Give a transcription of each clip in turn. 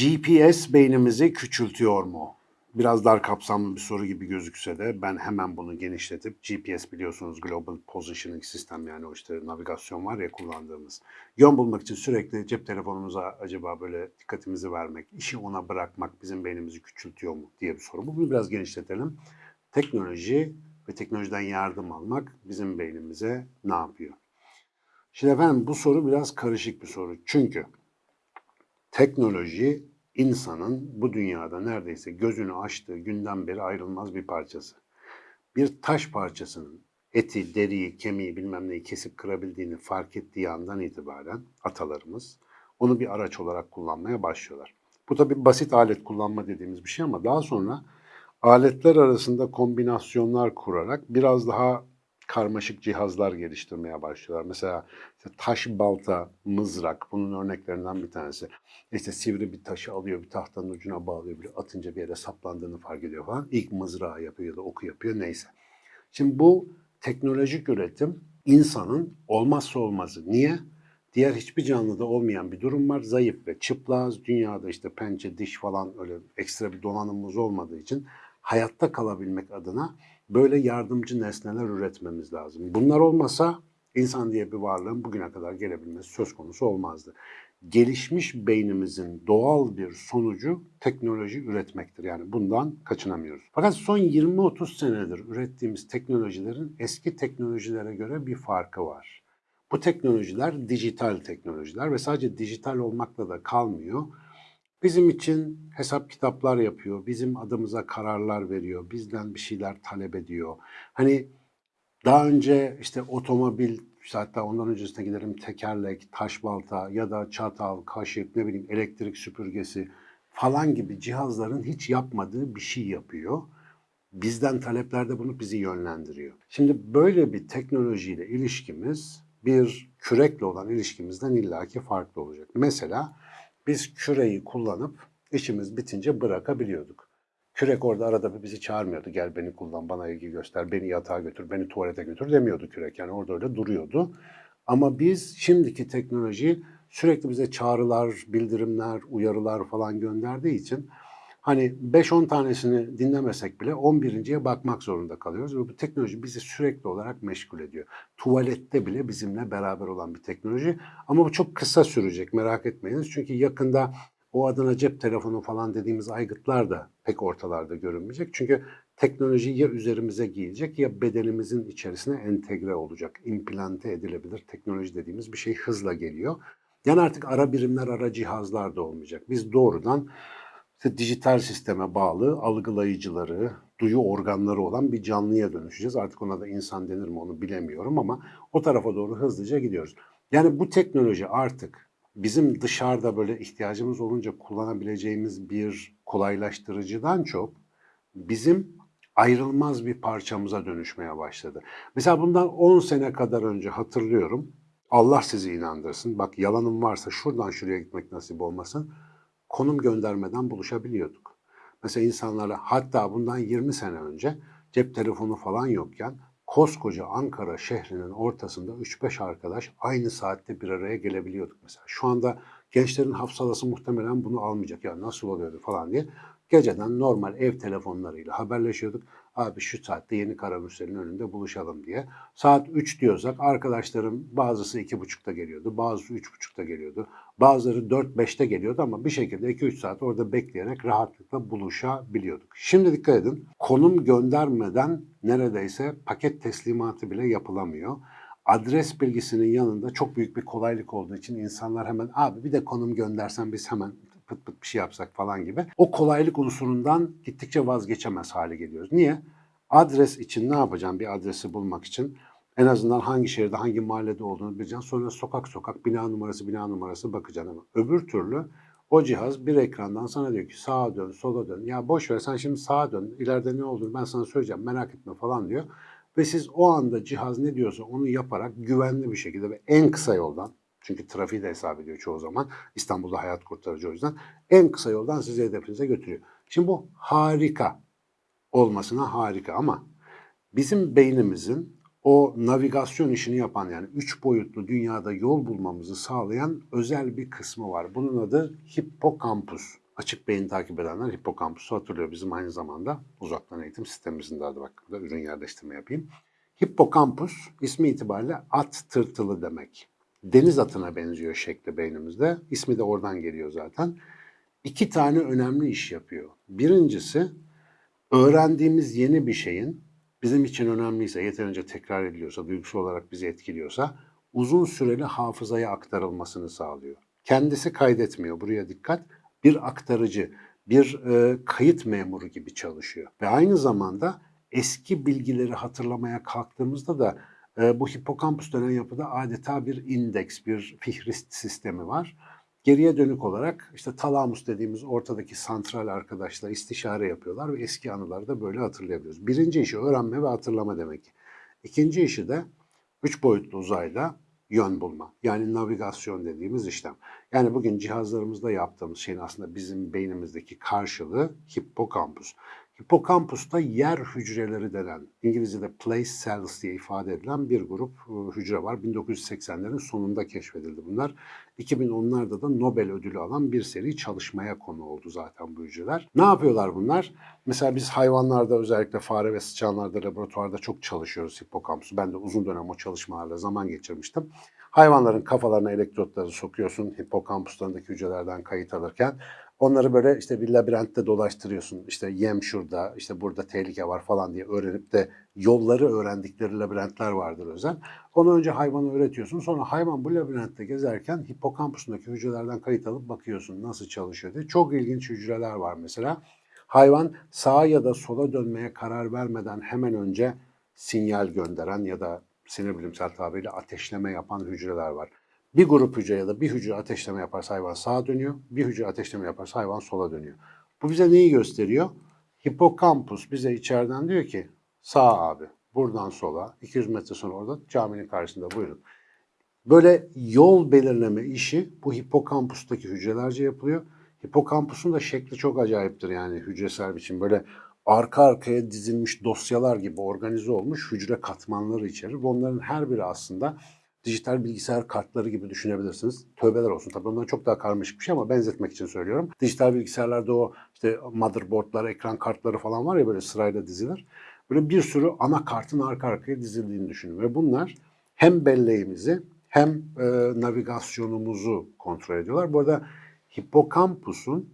GPS beynimizi küçültüyor mu? Biraz dar kapsamlı bir soru gibi gözükse de ben hemen bunu genişletip GPS biliyorsunuz Global Positioning System yani o işte navigasyon var ya kullandığımız. Yön bulmak için sürekli cep telefonumuza acaba böyle dikkatimizi vermek, işi ona bırakmak bizim beynimizi küçültüyor mu diye bir soru. Bunu biraz genişletelim. Teknoloji ve teknolojiden yardım almak bizim beynimize ne yapıyor? Şimdi efendim bu soru biraz karışık bir soru. Çünkü teknoloji insanın bu dünyada neredeyse gözünü açtığı günden beri ayrılmaz bir parçası. Bir taş parçasının eti, deriyi, kemiği bilmem neyi kesip kırabildiğini fark ettiği andan itibaren atalarımız onu bir araç olarak kullanmaya başlıyorlar. Bu tabi basit alet kullanma dediğimiz bir şey ama daha sonra aletler arasında kombinasyonlar kurarak biraz daha karmaşık cihazlar geliştirmeye başlıyorlar. Mesela işte taş balta, mızrak bunun örneklerinden bir tanesi. İşte sivri bir taşı alıyor, bir tahtanın ucuna bağlıyor, bir atınca bir yere saplandığını fark ediyor falan. İlk mızrağı yapıyor ya da oku yapıyor neyse. Şimdi bu teknolojik üretim insanın olmazsa olmazı. Niye? Diğer hiçbir canlıda olmayan bir durum var. Zayıf ve çıplaz. Dünyada işte pençe, diş falan öyle ekstra bir donanımımız olmadığı için hayatta kalabilmek adına böyle yardımcı nesneler üretmemiz lazım. Bunlar olmasa insan diye bir varlığın bugüne kadar gelebilmesi söz konusu olmazdı. Gelişmiş beynimizin doğal bir sonucu teknoloji üretmektir. Yani bundan kaçınamıyoruz. Fakat son 20-30 senedir ürettiğimiz teknolojilerin eski teknolojilere göre bir farkı var. Bu teknolojiler dijital teknolojiler ve sadece dijital olmakla da kalmıyor. Bizim için hesap kitaplar yapıyor, bizim adımıza kararlar veriyor, bizden bir şeyler talep ediyor. Hani daha önce işte otomobil, işte hatta ondan öncesine gidelim tekerlek, taş balta ya da çatal, kaşık, ne bileyim elektrik süpürgesi falan gibi cihazların hiç yapmadığı bir şey yapıyor. Bizden taleplerde bunu bizi yönlendiriyor. Şimdi böyle bir teknolojiyle ilişkimiz bir kürekle olan ilişkimizden illaki farklı olacak. Mesela biz küreyi kullanıp işimiz bitince bırakabiliyorduk. Kürek orada arada bir bizi çağırmıyordu. Gel beni kullan, bana ilgi göster, beni yatağa götür, beni tuvalete götür demiyordu kürek. Yani orada öyle duruyordu. Ama biz şimdiki teknoloji sürekli bize çağrılar, bildirimler, uyarılar falan gönderdiği için hani 5-10 tanesini dinlemesek bile 11.ye bakmak zorunda kalıyoruz. Ve bu teknoloji bizi sürekli olarak meşgul ediyor. Tuvalette bile bizimle beraber olan bir teknoloji. Ama bu çok kısa sürecek merak etmeyiniz. Çünkü yakında o adına cep telefonu falan dediğimiz aygıtlar da pek ortalarda görünmeyecek. Çünkü teknoloji ya üzerimize giyilecek ya bedenimizin içerisine entegre olacak. implante edilebilir teknoloji dediğimiz bir şey hızla geliyor. Yani artık ara birimler, ara cihazlar da olmayacak. Biz doğrudan işte dijital sisteme bağlı algılayıcıları, duyu organları olan bir canlıya dönüşeceğiz. Artık ona da insan denir mi onu bilemiyorum ama o tarafa doğru hızlıca gidiyoruz. Yani bu teknoloji artık bizim dışarıda böyle ihtiyacımız olunca kullanabileceğimiz bir kolaylaştırıcıdan çok bizim ayrılmaz bir parçamıza dönüşmeye başladı. Mesela bundan 10 sene kadar önce hatırlıyorum. Allah sizi inandırsın. Bak yalanım varsa şuradan şuraya gitmek nasip olmasın. Konum göndermeden buluşabiliyorduk. Mesela insanlarla hatta bundan 20 sene önce cep telefonu falan yokken koskoca Ankara şehrinin ortasında 3-5 arkadaş aynı saatte bir araya gelebiliyorduk mesela. Şu anda gençlerin hafsalası muhtemelen bunu almayacak. Ya nasıl oluyordu falan diye. Geceden normal ev telefonlarıyla haberleşiyorduk. Abi şu saatte yeni Karamürsel'in önünde buluşalım diye. Saat 3 diyorsak arkadaşlarım bazısı 2.30'da geliyordu, bazısı 3.30'da geliyordu. Bazıları 4-5'te geliyordu ama bir şekilde 2-3 saat orada bekleyerek rahatlıkla buluşabiliyorduk. Şimdi dikkat edin konum göndermeden neredeyse paket teslimatı bile yapılamıyor adres bilgisinin yanında çok büyük bir kolaylık olduğu için insanlar hemen abi bir de konum göndersen biz hemen pıt pıt bir şey yapsak falan gibi. O kolaylık unsurundan gittikçe vazgeçemez hale geliyoruz. Niye? Adres için ne yapacağım bir adresi bulmak için? En azından hangi şehirde, hangi mahallede olduğunu bileceksin. Sonra sokak sokak, bina numarası, bina numarası bakacaksın ama öbür türlü o cihaz bir ekrandan sana diyor ki sağa dön, sola dön. Ya boş ver sen şimdi sağa dön, ileride ne olduğunu ben sana söyleyeceğim merak etme falan diyor. ve siz o anda cihaz ne diyorsa onu yaparak güvenli bir şekilde ve en kısa yoldan çünkü trafiği de hesap ediyor çoğu zaman. İstanbul'da hayat kurtarıcı o yüzden. En kısa yoldan sizi hedefinize götürüyor. Şimdi bu harika olmasına harika ama bizim beynimizin o navigasyon işini yapan yani üç boyutlu dünyada yol bulmamızı sağlayan özel bir kısmı var. Bunun adı hipokampus. Açık beyin takip edenler hipokampusu hatırlıyor. Bizim aynı zamanda uzaktan eğitim sistemimizin de adı bak burada ürün yerleştirme yapayım. Hippokampus ismi itibariyle at tırtılı demek. Deniz atına benziyor şekli beynimizde. İsmi de oradan geliyor zaten. İki tane önemli iş yapıyor. Birincisi öğrendiğimiz yeni bir şeyin bizim için önemliyse, yeterince tekrar ediliyorsa, duygusal olarak bizi etkiliyorsa uzun süreli hafızaya aktarılmasını sağlıyor. Kendisi kaydetmiyor. Buraya dikkat. Bir aktarıcı, bir e, kayıt memuru gibi çalışıyor. Ve aynı zamanda eski bilgileri hatırlamaya kalktığımızda da bu hipokampus denen yapıda adeta bir indeks, bir fihrist sistemi var. Geriye dönük olarak işte talamus dediğimiz ortadaki santral arkadaşlar istişare yapıyorlar ve eski anıları da böyle hatırlayabiliyoruz. Birinci işi öğrenme ve hatırlama demek. İkinci işi de üç boyutlu uzayda yön bulma. Yani navigasyon dediğimiz işlem. Yani bugün cihazlarımızda yaptığımız şeyin aslında bizim beynimizdeki karşılığı hipokampus. Hipokampusta yer hücreleri denen, İngilizce'de place cells diye ifade edilen bir grup e, hücre var. 1980'lerin sonunda keşfedildi bunlar. 2010'larda da Nobel ödülü alan bir seri çalışmaya konu oldu zaten bu hücreler. Ne yapıyorlar bunlar? Mesela biz hayvanlarda özellikle fare ve sıçanlarda laboratuvarda çok çalışıyoruz hipokampusu. Ben de uzun dönem o çalışmalarla zaman geçirmiştim. Hayvanların kafalarına elektrotları sokuyorsun hipokampuslarındaki hücrelerden kayıt alırken. Onları böyle işte bir labirentte dolaştırıyorsun. İşte yem şurada, işte burada tehlike var falan diye öğrenip de yolları öğrendikleri labirentler vardır özel. Onu önce hayvana öğretiyorsun. Sonra hayvan bu labirentte gezerken hipokampusundaki hücrelerden kayıt alıp bakıyorsun nasıl çalışıyor diye. Çok ilginç hücreler var mesela. Hayvan sağa ya da sola dönmeye karar vermeden hemen önce sinyal gönderen ya da sinir bilimsel tabiriyle ateşleme yapan hücreler var. Bir grup hücre ya da bir hücre ateşleme yaparsa hayvan sağa dönüyor, bir hücre ateşleme yaparsa hayvan sola dönüyor. Bu bize neyi gösteriyor? Hipokampus bize içeriden diyor ki sağ abi buradan sola 200 metre sonra orada caminin karşısında buyurun. Böyle yol belirleme işi bu hipokampustaki hücrelerce yapılıyor. Hipokampusun da şekli çok acayiptir yani hücresel biçim. Böyle arka arkaya dizilmiş dosyalar gibi organize olmuş hücre katmanları içerir. Onların her biri aslında dijital bilgisayar kartları gibi düşünebilirsiniz. Tövbeler olsun tabii ondan çok daha karmaşık bir şey ama benzetmek için söylüyorum. Dijital bilgisayarlarda o işte motherboardlar, ekran kartları falan var ya böyle sırayla dizilir. Böyle bir sürü ana kartın arka arkaya dizildiğini düşünün ve bunlar hem belleğimizi hem e, navigasyonumuzu kontrol ediyorlar. Bu arada hipokampusun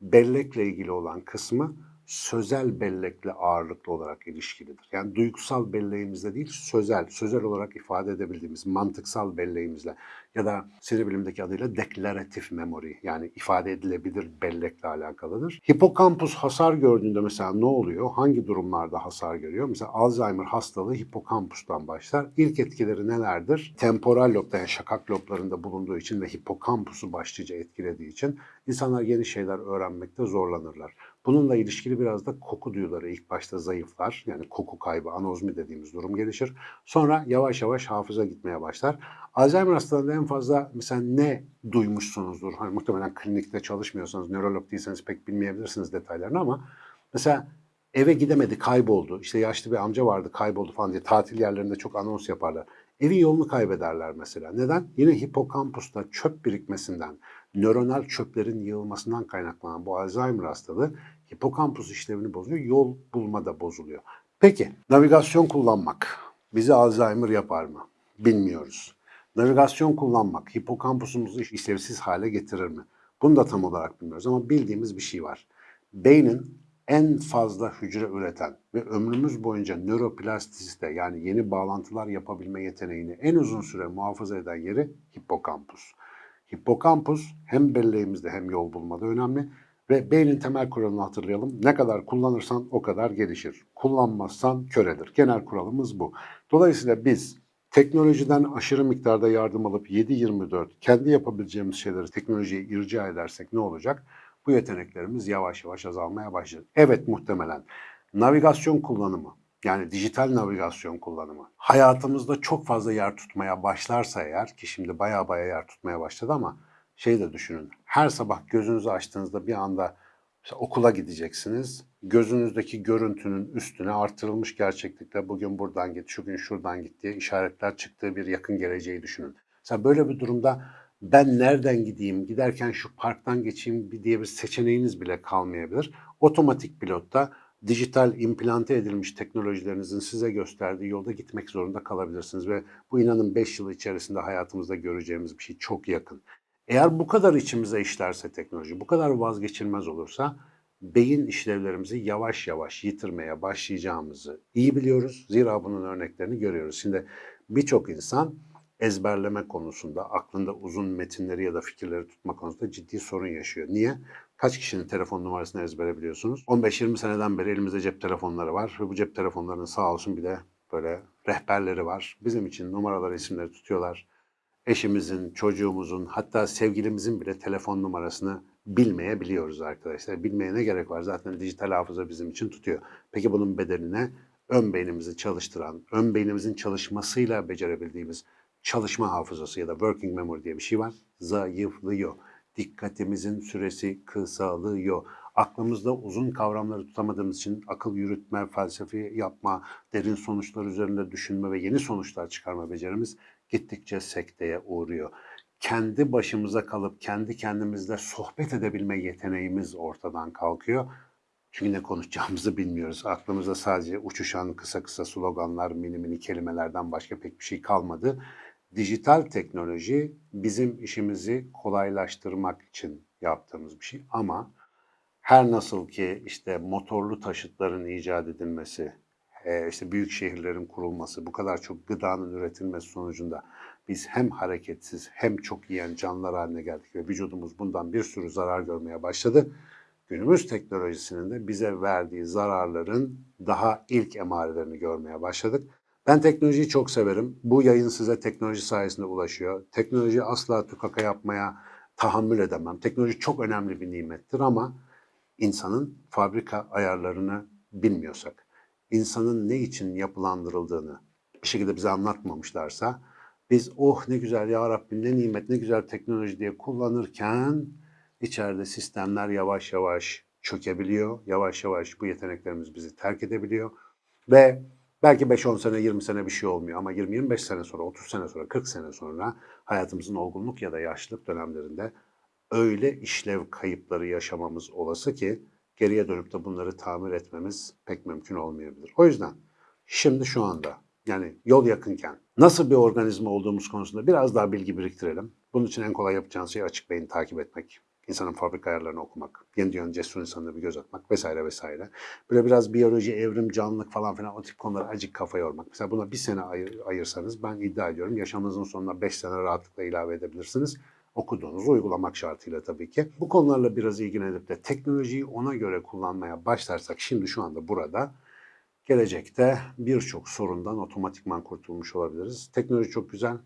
bellekle ilgili olan kısmı sözel bellekle ağırlıklı olarak ilişkilidir. Yani duygusal belleğimizle değil, sözel, sözel olarak ifade edebildiğimiz mantıksal belleğimizle ya da sinir bilimdeki adıyla deklaratif memory yani ifade edilebilir bellekle alakalıdır. Hipokampus hasar gördüğünde mesela ne oluyor? Hangi durumlarda hasar görüyor? Mesela Alzheimer hastalığı hipokampustan başlar. İlk etkileri nelerdir? Temporal lobda yani şakak loblarında bulunduğu için ve hipokampusu başlıca etkilediği için insanlar yeni şeyler öğrenmekte zorlanırlar. Bununla ilişkili biraz da koku duyuları ilk başta zayıflar. Yani koku kaybı, anozmi dediğimiz durum gelişir. Sonra yavaş yavaş hafıza gitmeye başlar. Alzheimer hastalığında en fazla mesela ne duymuşsunuzdur? Hani muhtemelen klinikte çalışmıyorsanız, nörolog değilseniz pek bilmeyebilirsiniz detaylarını ama mesela eve gidemedi, kayboldu. İşte yaşlı bir amca vardı, kayboldu falan diye tatil yerlerinde çok anons yaparlar. Evin yolunu kaybederler mesela. Neden? Yine hipokampusta çöp birikmesinden, nöronal çöplerin yığılmasından kaynaklanan bu Alzheimer hastalığı hipokampus işlevini bozuyor, yol bulma da bozuluyor. Peki, navigasyon kullanmak bizi Alzheimer yapar mı? Bilmiyoruz. Navigasyon kullanmak hipokampusumuzu işlevsiz hale getirir mi? Bunu da tam olarak bilmiyoruz ama bildiğimiz bir şey var. Beynin en fazla hücre üreten ve ömrümüz boyunca nöroplastisite yani yeni bağlantılar yapabilme yeteneğini en uzun süre muhafaza eden yeri hipokampus. Hipokampus hem belleğimizde hem yol bulmada önemli ve beynin temel kuralını hatırlayalım. Ne kadar kullanırsan o kadar gelişir. Kullanmazsan köredir. Genel kuralımız bu. Dolayısıyla biz teknolojiden aşırı miktarda yardım alıp 7-24 kendi yapabileceğimiz şeyleri teknolojiye irca edersek ne olacak? Bu yeteneklerimiz yavaş yavaş azalmaya başlayacak. Evet muhtemelen navigasyon kullanımı Yani dijital navigasyon kullanımı. Hayatımızda çok fazla yer tutmaya başlarsa eğer ki şimdi baya baya yer tutmaya başladı ama şey de düşünün. Her sabah gözünüzü açtığınızda bir anda okula gideceksiniz. Gözünüzdeki görüntünün üstüne artırılmış gerçeklikte bugün buradan git, şu gün şuradan git diye işaretler çıktığı bir yakın geleceği düşünün. Mesela böyle bir durumda ben nereden gideyim, giderken şu parktan geçeyim diye bir seçeneğiniz bile kalmayabilir. Otomatik pilotta dijital implante edilmiş teknolojilerinizin size gösterdiği yolda gitmek zorunda kalabilirsiniz ve bu inanın 5 yıl içerisinde hayatımızda göreceğimiz bir şey çok yakın. Eğer bu kadar içimize işlerse teknoloji, bu kadar vazgeçilmez olursa beyin işlevlerimizi yavaş yavaş yitirmeye başlayacağımızı iyi biliyoruz. Zira bunun örneklerini görüyoruz. Şimdi birçok insan ezberleme konusunda, aklında uzun metinleri ya da fikirleri tutma konusunda ciddi sorun yaşıyor. Niye? Kaç kişinin telefon numarasını ezbere biliyorsunuz? 15-20 seneden beri elimizde cep telefonları var ve bu cep telefonlarının sağ olsun bir de böyle rehberleri var. Bizim için numaralar, isimleri tutuyorlar. Eşimizin, çocuğumuzun, hatta sevgilimizin bile telefon numarasını bilmeyebiliyoruz arkadaşlar. Bilmeye ne gerek var? Zaten dijital hafıza bizim için tutuyor. Peki bunun bedeline ön beynimizi çalıştıran, ön beynimizin çalışmasıyla becerebildiğimiz çalışma hafızası ya da working memory diye bir şey var. Zayıflıyor. Dikkatimizin süresi kısalıyor. Aklımızda uzun kavramları tutamadığımız için akıl yürütme, felsefi yapma, derin sonuçlar üzerinde düşünme ve yeni sonuçlar çıkarma becerimiz gittikçe sekteye uğruyor. Kendi başımıza kalıp kendi kendimizle sohbet edebilme yeteneğimiz ortadan kalkıyor. Çünkü ne konuşacağımızı bilmiyoruz. Aklımızda sadece uçuşan kısa kısa sloganlar, mini mini kelimelerden başka pek bir şey kalmadı. Dijital teknoloji bizim işimizi kolaylaştırmak için yaptığımız bir şey ama her nasıl ki işte motorlu taşıtların icat edilmesi, e, işte büyük şehirlerin kurulması, bu kadar çok gıdanın üretilmesi sonucunda biz hem hareketsiz hem çok yiyen canlılar haline geldik ve vücudumuz bundan bir sürü zarar görmeye başladı. Günümüz teknolojisinin de bize verdiği zararların daha ilk emarelerini görmeye başladık. Ben teknolojiyi çok severim. Bu yayın size teknoloji sayesinde ulaşıyor. Teknoloji asla tükaka yapmaya tahammül edemem. Teknoloji çok önemli bir nimettir ama insanın fabrika ayarlarını bilmiyorsak, insanın ne için yapılandırıldığını bir şekilde bize anlatmamışlarsa biz oh ne güzel ya Rabbim ne nimet ne güzel teknoloji diye kullanırken içeride sistemler yavaş yavaş çökebiliyor. Yavaş yavaş bu yeteneklerimiz bizi terk edebiliyor ve Belki 5-10 sene, 20 sene bir şey olmuyor ama 20-25 sene sonra, 30 sene sonra, 40 sene sonra hayatımızın olgunluk ya da yaşlılık dönemlerinde öyle işlev kayıpları yaşamamız olası ki geriye dönüp de bunları tamir etmemiz pek mümkün olmayabilir. O yüzden şimdi şu anda yani yol yakınken nasıl bir organizma olduğumuz konusunda biraz daha bilgi biriktirelim. Bunun için en kolay yapacağınız şey açık beyin takip etmek insanın fabrika ayarlarını okumak, yeni dünyanın cesur insanına bir göz atmak vesaire vesaire. Böyle biraz biyoloji, evrim, canlılık falan filan o tip konulara acık kafa yormak. Mesela buna bir sene ayır, ayırsanız ben iddia ediyorum yaşamınızın sonuna beş sene rahatlıkla ilave edebilirsiniz. Okuduğunuzu uygulamak şartıyla tabii ki. Bu konularla biraz ilgilenip de teknolojiyi ona göre kullanmaya başlarsak şimdi şu anda burada gelecekte birçok sorundan otomatikman kurtulmuş olabiliriz. Teknoloji çok güzel,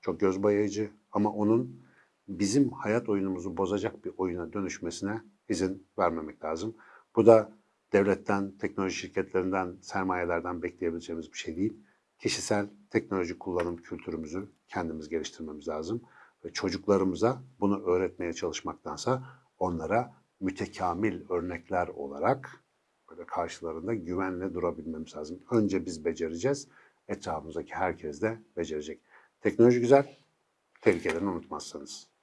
çok göz bayayıcı ama onun bizim hayat oyunumuzu bozacak bir oyuna dönüşmesine izin vermemek lazım. Bu da devletten, teknoloji şirketlerinden, sermayelerden bekleyebileceğimiz bir şey değil. Kişisel teknoloji kullanım kültürümüzü kendimiz geliştirmemiz lazım. Ve çocuklarımıza bunu öğretmeye çalışmaktansa onlara mütekamil örnekler olarak böyle karşılarında güvenle durabilmemiz lazım. Önce biz becereceğiz, etrafımızdaki herkes de becerecek. Teknoloji güzel, tehlikelerini unutmazsanız.